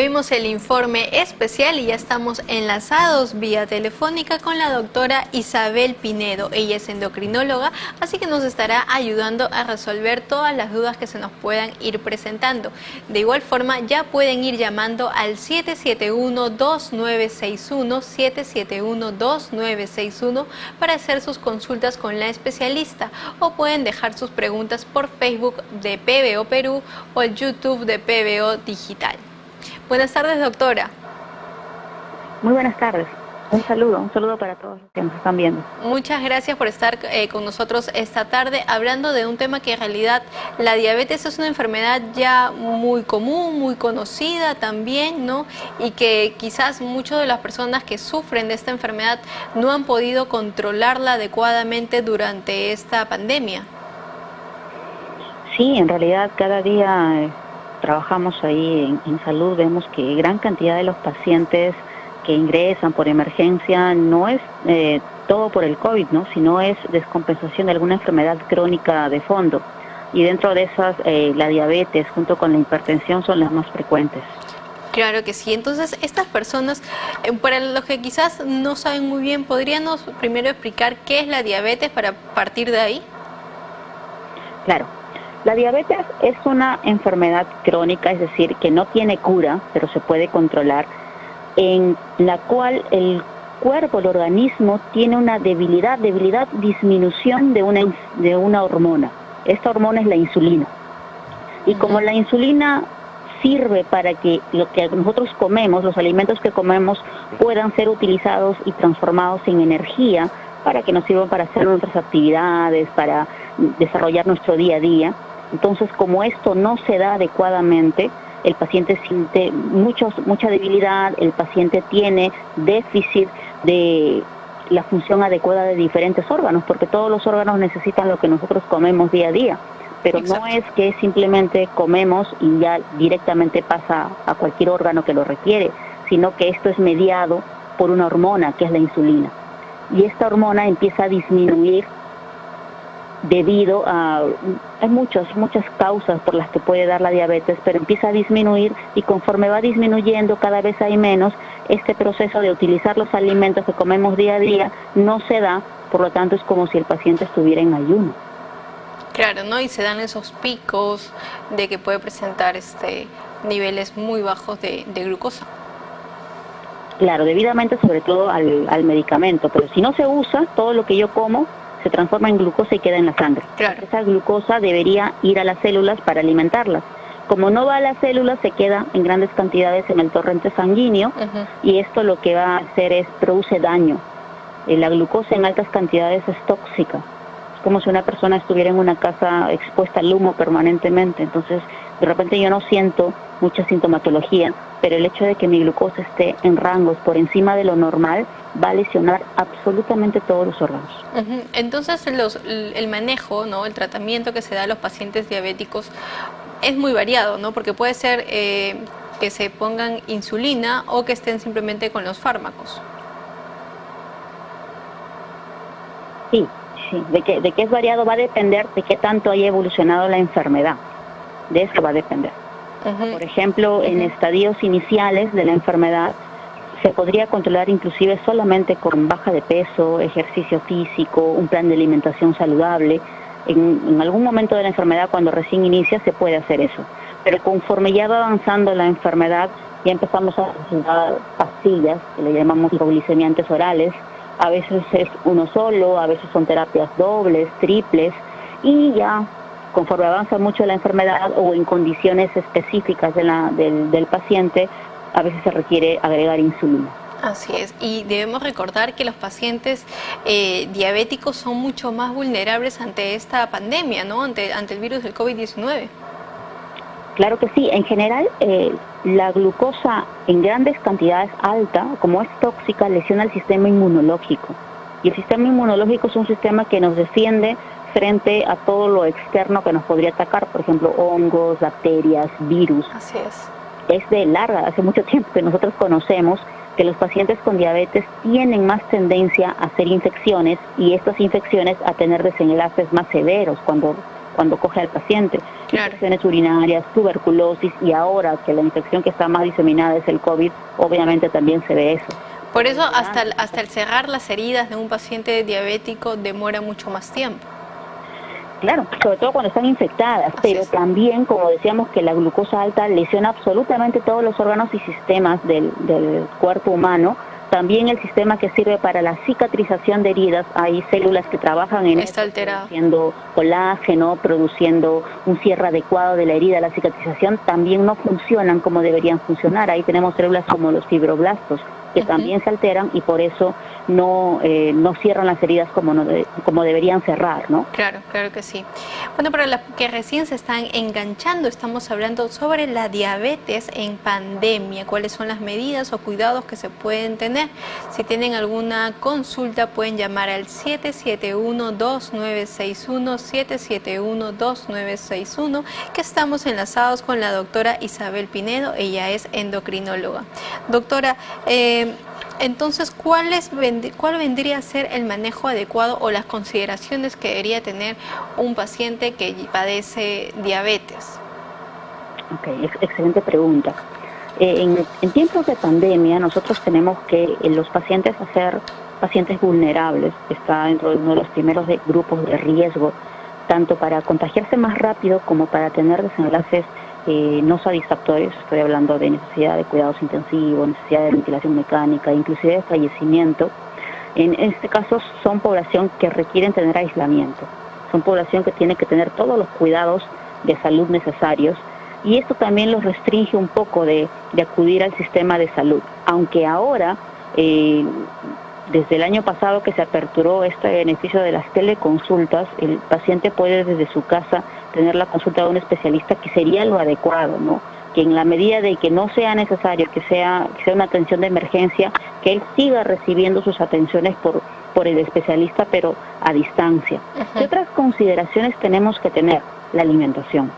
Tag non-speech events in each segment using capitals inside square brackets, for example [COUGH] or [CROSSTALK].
vimos el informe especial y ya estamos enlazados vía telefónica con la doctora Isabel Pinedo. Ella es endocrinóloga, así que nos estará ayudando a resolver todas las dudas que se nos puedan ir presentando. De igual forma, ya pueden ir llamando al 771-2961, 771-2961 para hacer sus consultas con la especialista o pueden dejar sus preguntas por Facebook de PBO Perú o YouTube de PBO Digital. Buenas tardes, doctora. Muy buenas tardes. Un saludo, un saludo para todos los que nos están viendo. Muchas gracias por estar eh, con nosotros esta tarde hablando de un tema que en realidad la diabetes es una enfermedad ya muy común, muy conocida también, ¿no? Y que quizás muchas de las personas que sufren de esta enfermedad no han podido controlarla adecuadamente durante esta pandemia. Sí, en realidad cada día eh, trabajamos ahí en, salud, vemos que gran cantidad de los pacientes que ingresan por emergencia no es eh, todo por el COVID, ¿no? sino es descompensación de alguna enfermedad crónica de fondo. Y dentro de esas, eh, la diabetes junto con la hipertensión son las más frecuentes. Claro que sí. Entonces, estas personas, eh, para los que quizás no saben muy bien, ¿podríamos primero explicar qué es la diabetes para partir de ahí? Claro. La diabetes es una enfermedad crónica, es decir, que no tiene cura, pero se puede controlar, en la cual el cuerpo, el organismo, tiene una debilidad, debilidad, disminución de una, de una hormona. Esta hormona es la insulina. Y como la insulina sirve para que lo que nosotros comemos, los alimentos que comemos, puedan ser utilizados y transformados en energía para que nos sirvan para hacer nuestras actividades, para desarrollar nuestro día a día, entonces, como esto no se da adecuadamente, el paciente siente muchos, mucha debilidad, el paciente tiene déficit de la función adecuada de diferentes órganos, porque todos los órganos necesitan lo que nosotros comemos día a día. Pero no es que simplemente comemos y ya directamente pasa a cualquier órgano que lo requiere, sino que esto es mediado por una hormona que es la insulina. Y esta hormona empieza a disminuir debido a hay muchas muchas causas por las que puede dar la diabetes, pero empieza a disminuir y conforme va disminuyendo cada vez hay menos, este proceso de utilizar los alimentos que comemos día a día no se da, por lo tanto es como si el paciente estuviera en ayuno. Claro, ¿no? Y se dan esos picos de que puede presentar este niveles muy bajos de, glucosa. Claro, debidamente sobre todo al, al medicamento, pero si no se usa, todo lo que yo como se transforma en glucosa y queda en la sangre. Esa glucosa debería ir a las células para alimentarlas. Como no va a las células, se queda en grandes cantidades en el torrente sanguíneo y esto lo que va a hacer es produce daño. Eh, la glucosa en altas cantidades es tóxica. Como si una persona estuviera en una casa expuesta al humo permanentemente. Entonces, de repente yo no siento mucha sintomatología, pero el hecho de que mi glucosa esté en rangos por encima de lo normal va a lesionar absolutamente todos los órganos. Entonces el manejo, ¿no? el tratamiento que se da a los pacientes diabéticos es muy variado, ¿no? porque puede ser eh, que se pongan insulina o que estén simplemente con los fármacos. Sí, sí, de que, de que es variado va a depender de qué tanto haya evolucionado la enfermedad, de eso va a depender. Por ejemplo, en estadios iniciales de la enfermedad se podría controlar inclusive solamente con baja de peso, ejercicio físico, un plan de alimentación saludable. En, algún momento de la enfermedad, cuando recién inicia, se puede hacer eso. Pero conforme ya va avanzando la enfermedad, ya empezamos a necesitar pastillas, que le llamamos hipoglicemiantes orales. A veces es uno solo, a veces son terapias dobles, triples, y ya conforme avanza mucho la enfermedad o en condiciones específicas de la, del, del paciente, a veces se requiere agregar insulina. Así es, y debemos recordar que los pacientes eh, diabéticos son mucho más vulnerables ante esta pandemia, ¿no? Ante, ante el virus del COVID-19. Claro que sí, en general eh, la glucosa en grandes cantidades alta, como es tóxica, lesiona el sistema inmunológico. Y el sistema inmunológico es un sistema que nos defiende frente a todo lo externo que nos podría atacar, por ejemplo, hongos, bacterias, virus. Así es es de larga, hace mucho tiempo que nosotros conocemos que los pacientes con diabetes tienen más tendencia a hacer infecciones y estas infecciones a tener desenlaces más severos cuando cuando coge al paciente. Infecciones urinarias, tuberculosis y ahora que la infección que está más diseminada es el COVID, obviamente también se ve eso. Por eso hasta hasta el cerrar las heridas de un paciente diabético demora mucho más tiempo. Claro, sobre todo cuando están infectadas, pero también, como decíamos, que la glucosa alta lesiona absolutamente todos los órganos y sistemas del, del cuerpo humano, también el sistema que sirve para la cicatrización de heridas, hay células que trabajan en Está alterado. produciendo colágeno, produciendo un cierre adecuado de la herida, la cicatrización, también no funcionan como deberían funcionar. Ahí tenemos células como los fibroblastos, que también se alteran y por eso no, eh, no cierran las heridas como, no como deberían cerrar, ¿no? Claro, claro que sí. Bueno, para las que recién se están enganchando, estamos hablando sobre la diabetes en pandemia, cuáles son las medidas o cuidados que se pueden tener. Si tienen alguna consulta, pueden llamar al 771-2961, 771-2961, que estamos enlazados con la doctora Isabel Pinedo, ella es endocrinóloga. Doctora, eh, entonces, ¿cuál, es, ¿cuál vendría a ser el manejo adecuado o las consideraciones que debería tener un paciente que padece diabetes? Ok, excelente pregunta. Eh, en, tiempos de pandemia nosotros tenemos que en los pacientes hacer pacientes vulnerables, está dentro de uno de los primeros grupos de riesgo, tanto para contagiarse más rápido como para tener desenlaces eh, no satisfactorios, estoy hablando de necesidad de cuidados intensivos, necesidad de ventilación mecánica, inclusive de fallecimiento. En este caso son población que requieren tener aislamiento, son población que tiene que tener todos los cuidados de salud necesarios y esto también los restringe un poco de, acudir al sistema de salud, aunque ahora eh, desde el año pasado que se aperturó este beneficio de las teleconsultas, el paciente puede desde su casa tener la consulta de un especialista que sería lo adecuado, ¿no? Que en la medida de que no sea necesario, que sea, que sea una atención de emergencia, que él siga recibiendo sus atenciones por, por el especialista, pero a distancia. ¿Qué otras consideraciones tenemos que tener? La alimentación.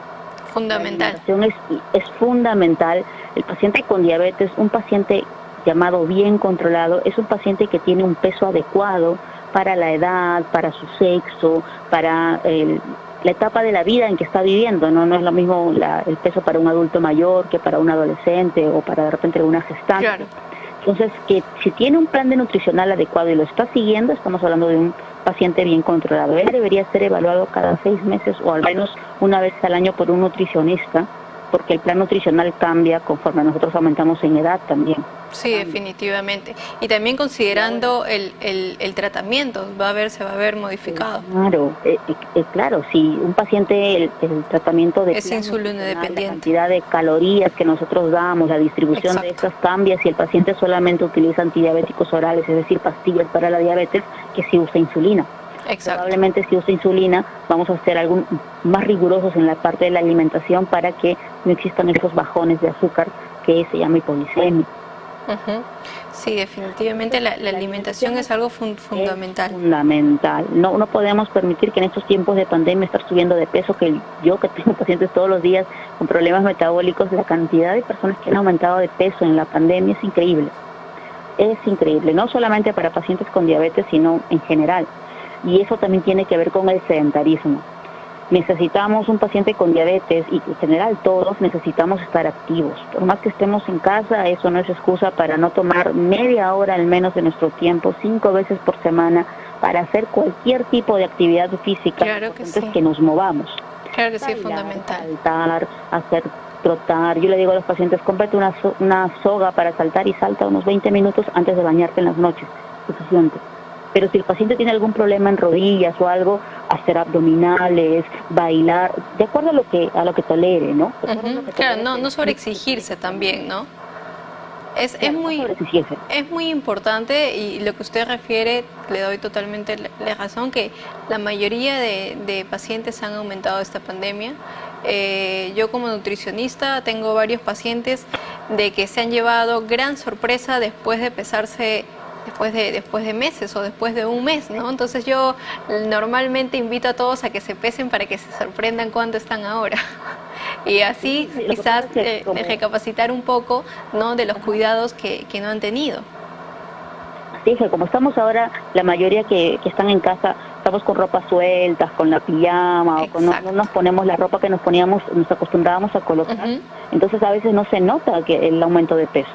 Fundamental. La alimentación es, es fundamental. El paciente con diabetes, un paciente llamado bien controlado, es un paciente que tiene un peso adecuado para la edad, para su sexo, para la etapa de la vida en que está viviendo, ¿no? No es lo mismo el peso para un adulto mayor que para un adolescente o para de repente una gestante. Entonces, que si tiene un plan de nutricional adecuado y lo está siguiendo, estamos hablando de un paciente bien controlado. Él debería ser evaluado cada seis meses o al menos una vez al año por un nutricionista porque el plan nutricional cambia conforme nosotros aumentamos en edad también. Sí, definitivamente. Y también considerando el, el, tratamiento, va a ver, se va a ver modificado. Claro, eh, eh, eh, claro, si un paciente, el, tratamiento de... Es insulina dependiente. La cantidad de calorías que nosotros damos, la distribución de estas cambia si el paciente solamente utiliza antidiabéticos orales, es decir, pastillas para la diabetes, que si usa insulina. Probablemente si usa insulina vamos a ser algún, más rigurosos en la parte de la alimentación para que no existan esos bajones de azúcar que se llama hipoglicemia. Sí, definitivamente la, alimentación es algo fundamental. fundamental. No, no podemos permitir que en estos tiempos de pandemia estar subiendo de peso, que yo que tengo [LAUGHS] pacientes todos los días con problemas metabólicos, la cantidad de personas que han aumentado de peso en la pandemia es increíble. Es increíble, no solamente para pacientes con diabetes, sino en general y eso también tiene que ver con el sedentarismo. Necesitamos un paciente con diabetes y en general todos necesitamos estar activos. Por más que estemos en casa, eso no es excusa para no tomar media hora al menos de nuestro tiempo, cinco veces por semana, para hacer cualquier tipo de actividad física. Claro que sí. que nos movamos. Claro que sí, fundamental. Saltar, hacer trotar. Yo le digo a los pacientes, cómprate una, una soga para saltar y salta unos 20 minutos antes de bañarte en las noches. Suficiente pero si el paciente tiene algún problema en rodillas o algo, hacer abdominales, bailar, de acuerdo a lo que a lo que tolere, ¿no? claro, no, no sobreexigirse también, ¿no? Es, es, muy, es muy importante y lo que usted refiere, le doy totalmente la razón, que la mayoría de, pacientes han aumentado esta pandemia. Eh, yo como nutricionista tengo varios pacientes de que se han llevado gran sorpresa después de pesarse después de, después de meses o después de un mes, ¿no? Entonces yo normalmente invito a todos a que se pesen para que se sorprendan cuánto están ahora. [LAUGHS] y así quizás eh, recapacitar un poco, ¿no? De los cuidados que, no han tenido. Sí, como estamos ahora, la mayoría que, están en casa estamos con ropa sueltas, con la pijama, o no, nos ponemos la ropa que nos poníamos, nos acostumbrábamos a colocar. Entonces a veces no se nota que el aumento de peso.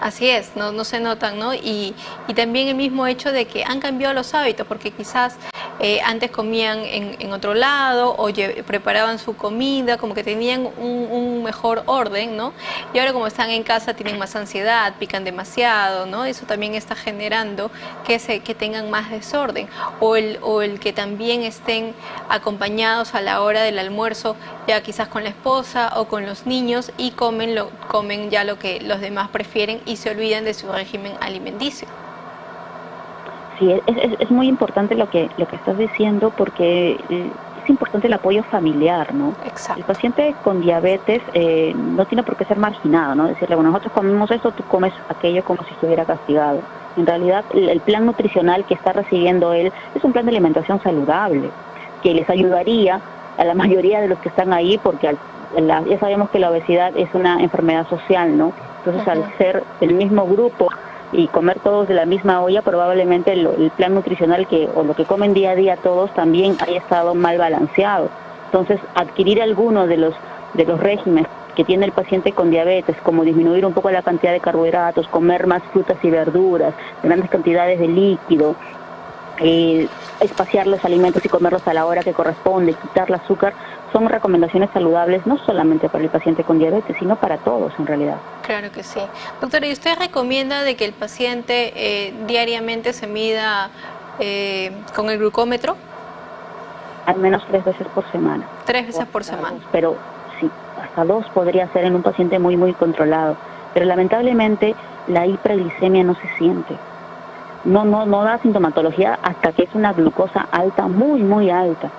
Así es, no, no se notan, ¿no? Y, y, también el mismo hecho de que han cambiado los hábitos, porque quizás eh, antes comían en, otro lado o preparaban su comida, como que tenían un, mejor orden, ¿no? Y ahora como están en casa tienen más ansiedad, pican demasiado, ¿no? Eso también está generando que, se, que tengan más desorden. O el, o el que también estén acompañados a la hora del almuerzo, ya quizás con la esposa o con los niños y comen, lo, comen ya lo que los demás prefieren y se olvidan de su régimen alimenticio. Sí, es, muy importante lo que, lo que estás diciendo porque eh, es importante el apoyo familiar, ¿no? Exacto. El paciente con diabetes eh, no tiene por qué ser marginado, ¿no? Decirle, bueno, nosotros comemos esto, tú comes aquello como si estuviera castigado. En realidad, el, plan nutricional que está recibiendo él es un plan de alimentación saludable, que les ayudaría a la mayoría de los que están ahí, porque ya sabemos que la obesidad es una enfermedad social, ¿no? Entonces, al ser el mismo grupo y comer todos de la misma olla, probablemente el, plan nutricional que o lo que comen día a día todos también haya estado mal balanceado. Entonces, adquirir alguno de los de los regímenes que tiene el paciente con diabetes, como disminuir un poco la cantidad de carbohidratos, comer más frutas y verduras, grandes cantidades de líquido, eh, espaciar los alimentos y comerlos a la hora que corresponde, quitar el azúcar, son recomendaciones saludables no solamente para el paciente con diabetes, sino para todos en realidad. Claro que sí. Doctora, ¿y usted recomienda de que el paciente eh, diariamente se mida eh, con el glucómetro? Al menos tres veces por semana. Tres veces por semana. pero sí, hasta dos podría ser en un paciente muy, muy controlado. Pero lamentablemente la hiperglicemia no se siente. No, no, no da sintomatología hasta que es una glucosa alta, muy, muy alta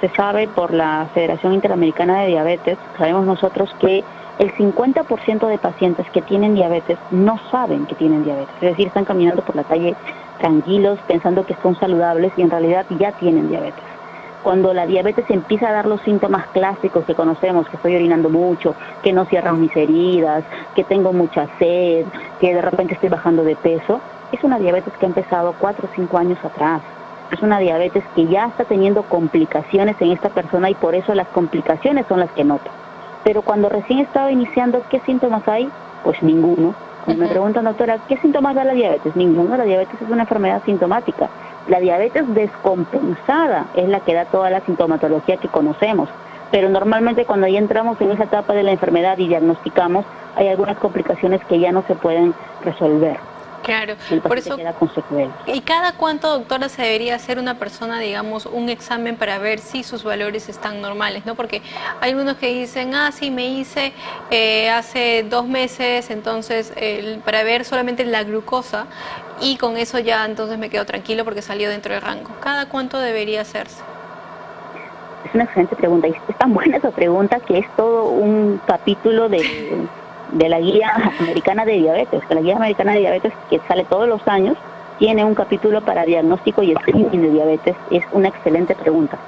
se sabe por la Federación Interamericana de Diabetes, sabemos nosotros que el 50% de pacientes que tienen diabetes no saben que tienen diabetes, es decir, están caminando por la calle tranquilos pensando que son saludables y en realidad ya tienen diabetes. Cuando la diabetes empieza a dar los síntomas clásicos que conocemos, que estoy orinando mucho, que no cierran mis heridas, que tengo mucha sed, que de repente estoy bajando de peso, es una diabetes que ha empezado 4 o 5 años atrás es una diabetes que ya está teniendo complicaciones en esta persona y por eso las complicaciones son las que nota. Pero cuando recién estaba iniciando, ¿qué síntomas hay? Pues ninguno. Cuando me preguntan, doctora, ¿qué síntomas da la diabetes? Ninguno. La diabetes es una enfermedad sintomática. La diabetes descompensada es la que da toda la sintomatología que conocemos. Pero normalmente cuando ya entramos en esa etapa de la enfermedad y diagnosticamos, hay algunas complicaciones que ya no se pueden resolver. Claro, por eso. ¿Y cada cuánto, doctora, se debería hacer una persona, digamos, un examen para ver si sus valores están normales? ¿no? Porque hay algunos que dicen, ah, sí, me hice eh, hace dos meses, entonces, para ver solamente la glucosa y con eso ya entonces me quedo tranquilo porque salió dentro del rango. ¿Cada cuánto debería hacerse? Es una excelente pregunta y es tan buena esa pregunta que es todo un capítulo de [LAUGHS] de la Guía Americana de Diabetes, que la Guía Americana de Diabetes, que sale todos los años, tiene un capítulo para diagnóstico y screening de diabetes. Es una excelente pregunta.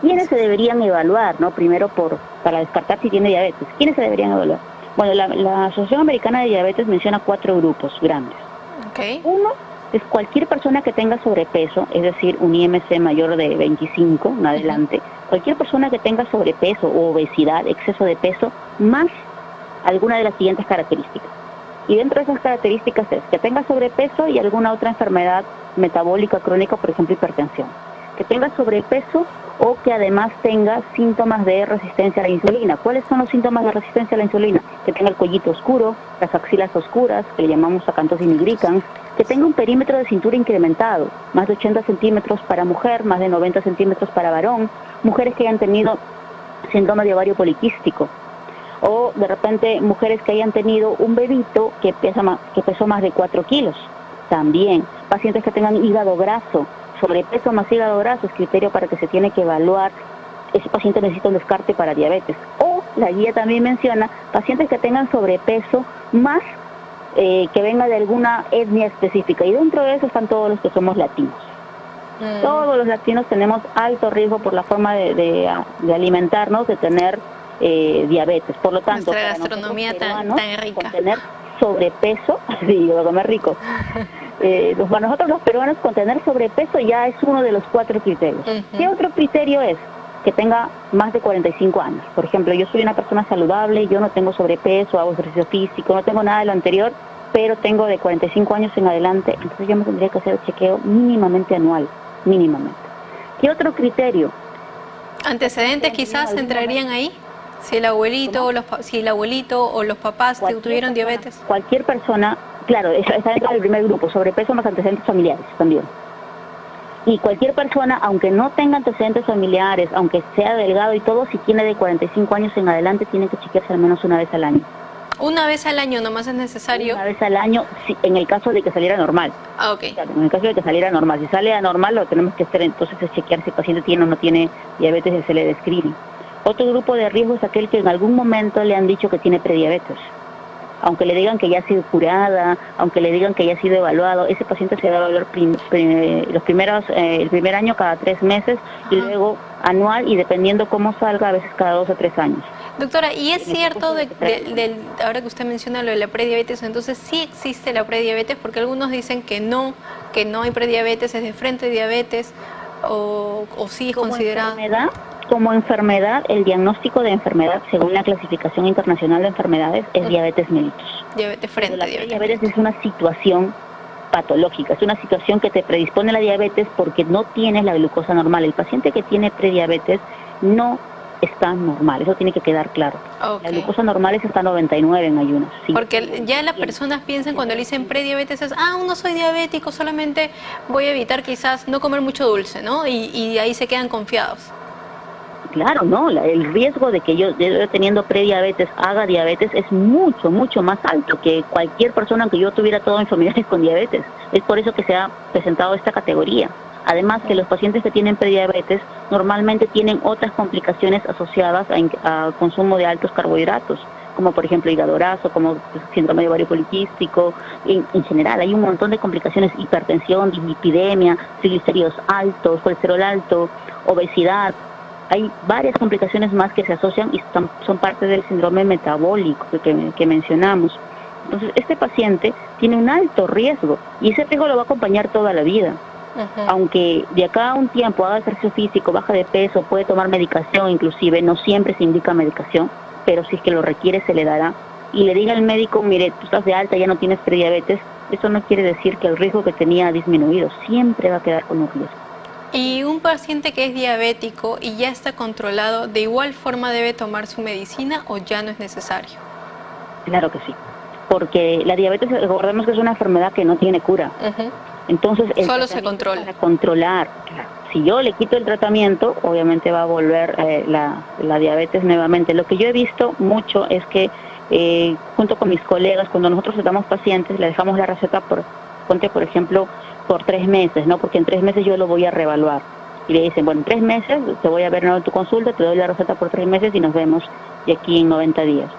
¿Quiénes se deberían evaluar, no? Primero por para descartar si tiene diabetes. ¿Quiénes se deberían evaluar? Bueno, la, Asociación Americana de Diabetes menciona cuatro grupos grandes. Okay. Uno es cualquier persona que tenga sobrepeso, es decir, un IMC mayor de 25 en adelante, cualquier persona que tenga sobrepeso o obesidad, exceso de peso, más alguna de las siguientes características. Y dentro de esas características es que tenga sobrepeso y alguna otra enfermedad metabólica crónica, por ejemplo hipertensión. Que tenga sobrepeso o que además tenga síntomas de resistencia a la insulina. ¿Cuáles son los síntomas de resistencia a la insulina? Que tenga el cuellito oscuro, las axilas oscuras, que le llamamos acantos nigricans, que tenga un perímetro de cintura incrementado, más de 80 centímetros para mujer, más de 90 centímetros para varón, mujeres que hayan tenido síndrome de ovario poliquístico, o de repente mujeres que hayan tenido un bebito que, pesa más, que pesó más de 4 kilos, también, pacientes que tengan hígado graso, sobrepeso más hígado graso es criterio para que se tiene que evaluar, ese paciente necesita un descarte para diabetes. O la guía también menciona pacientes que tengan sobrepeso más eh, que venga de alguna etnia específica y dentro de eso están todos los que somos latinos. Mm. Todos los latinos tenemos alto riesgo por la forma de, de alimentarnos, de tener eh, diabetes. Por lo tanto, Nuestra gastronomía tan, rica. tener sobrepeso, [LAUGHS] sí, yo comer rico, [LAUGHS] eh, para nosotros los peruanos con tener sobrepeso ya es uno de los cuatro criterios. ¿Qué otro criterio es? Que tenga más de 45 años. Por ejemplo, yo soy una persona saludable, yo no tengo sobrepeso, hago ejercicio físico, no tengo nada de lo anterior, pero tengo de 45 años en adelante, entonces yo me tendría que hacer el chequeo mínimamente anual, mínimamente. ¿Qué otro criterio? ¿Antecedentes quizás entrarían ahí? Si el abuelito, o los, si el abuelito o los papás tuvieron diabetes. Cualquier persona, claro, está dentro del primer grupo, sobrepeso más antecedentes familiares también. Y cualquier persona, aunque no tenga antecedentes familiares, aunque sea delgado y todo, si tiene de 45 años en adelante, tiene que chequearse al menos una vez al año. Una vez al año nomás es necesario. Una vez al año, en el caso de que saliera normal. Ah, ok. en el caso de que saliera normal. Si sale anormal, lo tenemos que hacer entonces es chequear si el paciente tiene o no tiene diabetes y se le describe. Otro grupo de riesgo es aquel que en algún momento le han dicho que tiene prediabetes. Aunque le digan que ya ha sido curada, aunque le digan que ya ha sido evaluado, ese paciente se va a evaluar los primeros, eh, el primer año cada tres meses y luego anual y dependiendo cómo salga, a veces cada dos o tres años. Doctora, ¿y es cierto, de, ahora que usted menciona lo de la prediabetes, entonces sí existe la prediabetes? Porque algunos dicen que no, que no hay prediabetes, es de frente diabetes, o, o sí es considerado... Enfermedad, como enfermedad, el diagnóstico de enfermedad, según la clasificación internacional de enfermedades, es diabetes mellitus. Diabetes frente la diabetes es una situación patológica, es una situación que te predispone a la diabetes porque no tienes la glucosa normal. El paciente que tiene prediabetes no está normal, eso tiene que quedar claro. La glucosa normal es hasta 99 en ayunas. Porque ya las personas piensan cuando le dicen prediabetes es, ah, no soy diabético, solamente voy a evitar quizás no comer mucho dulce, ¿no? Y, y ahí se quedan confiados. Claro, no, el riesgo de que yo, teniendo prediabetes haga diabetes es mucho, mucho más alto que cualquier persona que yo tuviera todos mis familiares [LAUGHS] con diabetes. Es por eso que se ha presentado esta categoría. Además que los pacientes que tienen prediabetes normalmente tienen otras complicaciones asociadas a, consumo de altos carbohidratos, como por ejemplo hígado graso, como síndrome de ovario poliquístico, en, general hay un montón de complicaciones, hipertensión, dislipidemia, triglicéridos altos, colesterol alto, obesidad, hay varias complicaciones más que se asocian y son parte del síndrome metabólico que, que, mencionamos. Entonces, este paciente tiene un alto riesgo y ese riesgo lo va a acompañar toda la vida. Aunque de acá a un tiempo haga ejercicio físico, baja de peso, puede tomar medicación, inclusive no siempre se indica medicación, pero si es que lo requiere se le dará. Y le diga al médico, mire, tú estás de alta, ya no tienes prediabetes, eso no quiere decir que el riesgo que tenía ha disminuido, siempre va a quedar con un riesgo. Y un paciente que es diabético y ya está controlado, ¿de igual forma debe tomar su medicina o ya no es necesario? Claro que sí, porque la diabetes, recordemos que es una enfermedad que no tiene cura. Entonces, solo se controla. Para controlar. Si yo le quito el tratamiento, obviamente va a volver eh, la, la, diabetes nuevamente. Lo que yo he visto mucho es que eh, junto con mis colegas, cuando nosotros tratamos pacientes, le dejamos la receta por, ponte por ejemplo, por tres meses, ¿no? Porque en tres meses yo lo voy a reevaluar. Y le dicen, bueno, en tres meses te voy a ver en tu consulta, te doy la receta por tres meses y nos vemos de aquí en 90 días.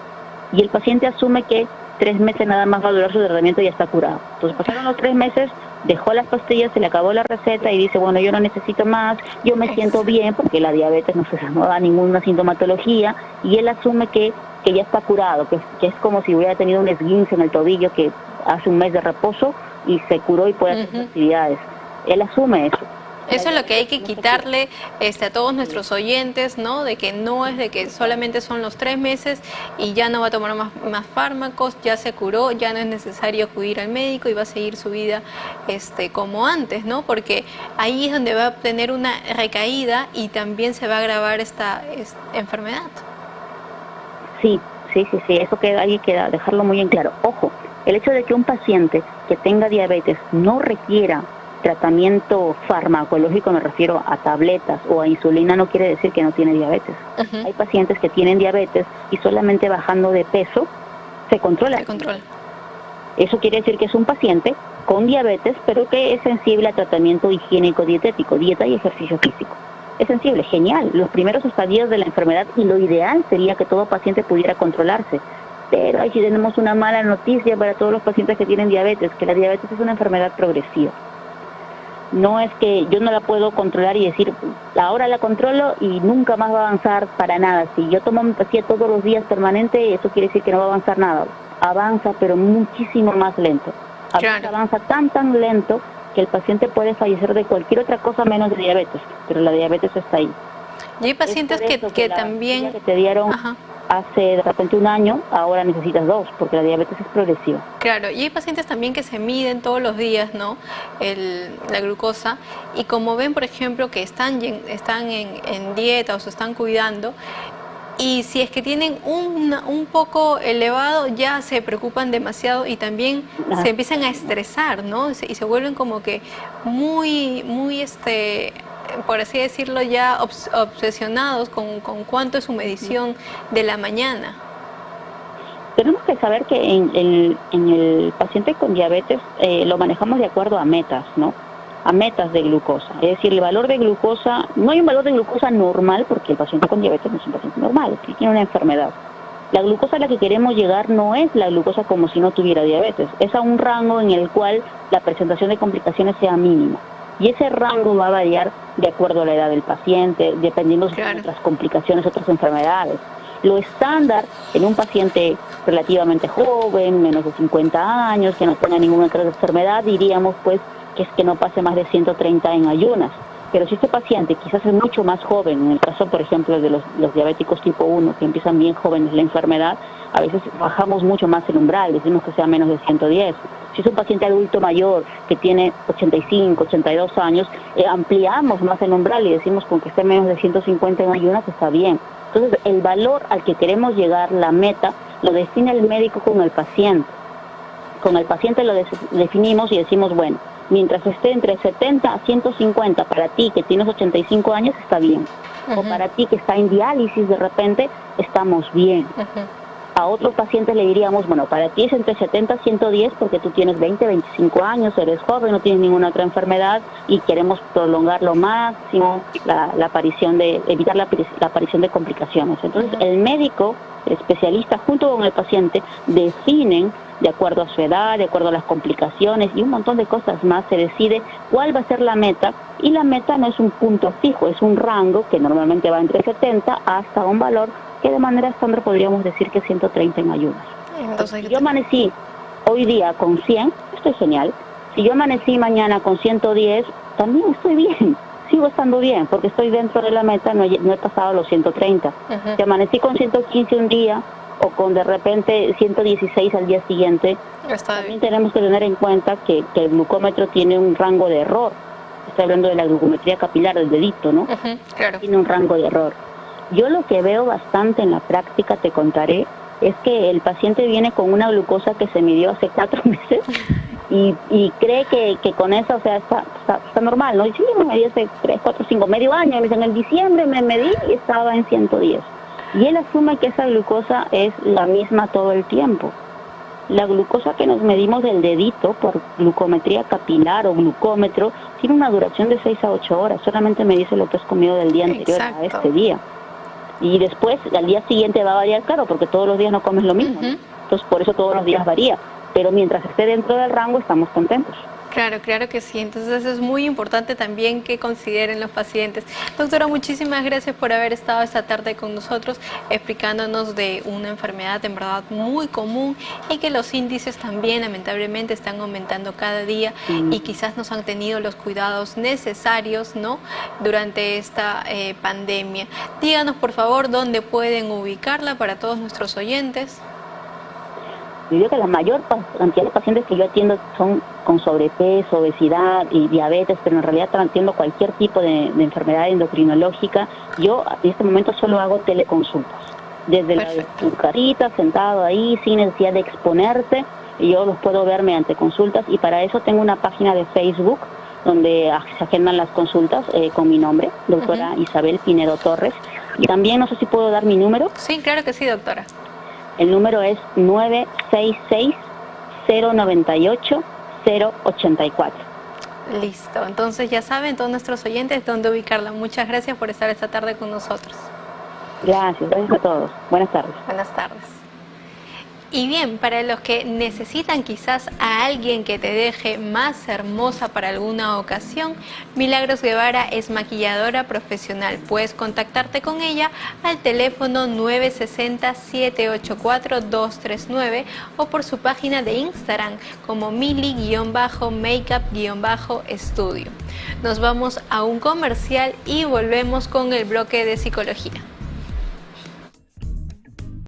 Y el paciente asume que tres meses nada más va a durar su tratamiento y ya está curado. Entonces pasaron los tres meses, dejó las pastillas, se le acabó la receta y dice, bueno, yo no necesito más, yo me siento bien porque la diabetes no, se, no da ninguna sintomatología y él asume que, que ya está curado, que, que es como si hubiera tenido un esguince en el tobillo que hace un mes de reposo y se curó y puede hacer actividades. Él asume eso. Eso es lo que hay que quitarle este, a todos nuestros oyentes, ¿no? De que no es de que solamente son los tres meses y ya no va a tomar más, más fármacos, ya se curó, ya no es necesario acudir al médico y va a seguir su vida este, como antes, ¿no? Porque ahí es donde va a tener una recaída y también se va a agravar esta, enfermedad. Sí, sí, sí, sí, eso queda, hay que dejarlo muy en claro. Ojo, el hecho de que un paciente que tenga diabetes no requiera tratamiento farmacológico, me refiero a tabletas o a insulina, no quiere decir que no tiene diabetes. Hay pacientes que tienen diabetes y solamente bajando de peso se controla. Se controla. Eso quiere decir que es un paciente con diabetes, pero que es sensible a tratamiento higiénico dietético, dieta y ejercicio físico. Es sensible, genial. Los primeros estadios de la enfermedad y lo ideal sería que todo paciente pudiera controlarse pero aquí tenemos una mala noticia para todos los pacientes que tienen diabetes, que la diabetes es una enfermedad progresiva. No es que yo no la puedo controlar y decir, ahora la controlo y nunca más va a avanzar para nada. Si yo tomo mi paciente todos los días permanente, eso quiere decir que no va a avanzar nada. Avanza, pero muchísimo más lento. Avanza tan, tan lento que el paciente puede fallecer de cualquier otra cosa menos de diabetes, pero la diabetes está ahí. Y hay pacientes que, que, también... Que te dieron hace de repente un año, ahora necesitas dos, porque la diabetes es progresiva. Claro, y hay pacientes también que se miden todos los días, ¿no? la glucosa, y como ven, por ejemplo, que están, están en, dieta o se están cuidando, y si es que tienen un, un poco elevado ya se preocupan demasiado y también se empiezan a estresar, ¿no? Y se vuelven como que muy, muy este, por así decirlo, ya obsesionados con, con, cuánto es su medición de la mañana? Tenemos que saber que en, el paciente con diabetes eh, lo manejamos de acuerdo a metas, ¿no? A metas de glucosa. Es decir, el valor de glucosa, no hay un valor de glucosa normal porque el paciente con diabetes no es un paciente normal, tiene una enfermedad. La glucosa a la que queremos llegar no es la glucosa como si no tuviera diabetes, es a un rango en el cual la presentación de complicaciones sea mínima. Y ese rango va a variar de acuerdo a la edad del paciente, dependiendo de otras complicaciones, otras enfermedades. Lo estándar en un paciente relativamente joven, menos de 50 años, que no tenga ninguna otra enfermedad, diríamos pues que es que no pase más de 130 en ayunas. Pero si este paciente quizás es mucho más joven, en el caso por ejemplo de los, los diabéticos tipo 1, que empiezan bien jóvenes la enfermedad, a veces bajamos mucho más el umbral, decimos que sea menos de 110 si es un paciente adulto mayor que tiene 85, 82 años, eh, ampliamos más el umbral y decimos con que esté menos de 150 en ayunas está bien. Entonces, el valor al que queremos llegar, la meta, lo define el médico con el paciente. Con el paciente lo definimos y decimos, bueno, mientras esté entre 70 a 150 para ti que tienes 85 años está bien. O para ti que está en diálisis de repente, estamos bien. A otros pacientes le diríamos, bueno, para ti es entre 70 y 110 porque tú tienes 20, 25 años, eres joven, no tienes ninguna otra enfermedad y queremos prolongar lo máximo la, aparición de, evitar la, aparición de complicaciones. Entonces, el médico, el especialista, junto con el paciente, definen de acuerdo a su edad, de acuerdo a las complicaciones y un montón de cosas más, se decide cuál va a ser la meta y la meta no es un punto fijo, es un rango que normalmente va entre 70 hasta un valor que de manera estándar podríamos decir que 130 en ayunas. si yo amanecí hoy día con 100, estoy genial. Si yo amanecí mañana con 110, también estoy bien. [LAUGHS] Sigo estando bien porque estoy dentro de la meta, no he, pasado los 130. Si amanecí con 115 un día o con de repente 116 al día siguiente, también tenemos que tener en cuenta que, el glucómetro tiene un rango de error. Estoy hablando de la glucometría capilar del dedito, ¿no? claro. Tiene un rango de error. Yo lo que veo bastante en la práctica, te contaré, es que el paciente viene con una glucosa que se midió hace cuatro [LAUGHS] meses y, cree que, con eso, o sea, está, está, normal, ¿no? Y sí, me medí hace tres, cuatro, cinco, medio año, me dicen, en diciembre me medí y estaba en 110. Y él asume que esa glucosa es la misma todo el tiempo. La glucosa que nos medimos del dedito por glucometría capilar o glucómetro tiene una duración de 6 a 8 horas, solamente me dice lo que has comido del día anterior a este día y después al día siguiente va a variar, claro, porque todos los días no comes lo mismo. Entonces por eso todos los días varía. Pero mientras esté dentro del rango estamos contentos. Claro, claro que sí. Entonces es muy importante también que consideren los pacientes. Doctora, muchísimas gracias por haber estado esta tarde con nosotros explicándonos de una enfermedad en verdad muy común y que los índices también lamentablemente están aumentando cada día y quizás nos han tenido los cuidados necesarios ¿no? durante esta eh, pandemia. Díganos por favor dónde pueden ubicarla para todos nuestros oyentes. Yo digo que la mayor cantidad de pacientes que yo atiendo son con sobrepeso, obesidad y diabetes, pero en realidad atiendo cualquier tipo de, enfermedad endocrinológica. Yo en este momento solo hago teleconsultas. Desde la tu carita, sentado ahí, sin necesidad de exponerte, yo los puedo ver mediante consultas y para eso tengo una página de Facebook donde se agendan las consultas eh, con mi nombre, doctora Isabel Pinedo Torres. Y también no sé si puedo dar mi número. Sí, claro que sí, doctora. El número es 966-098-084. Listo, entonces ya saben todos nuestros oyentes dónde ubicarla. Muchas gracias por estar esta tarde con nosotros. Gracias, gracias a todos. Buenas tardes. Buenas tardes. Y bien, para los que necesitan quizás a alguien que te deje más hermosa para alguna ocasión, Milagros Guevara es maquilladora profesional. Puedes contactarte con ella al teléfono 960-784-239 o por su página de Instagram como mili-makeup-estudio. Nos vamos a un comercial y volvemos con el bloque de psicología.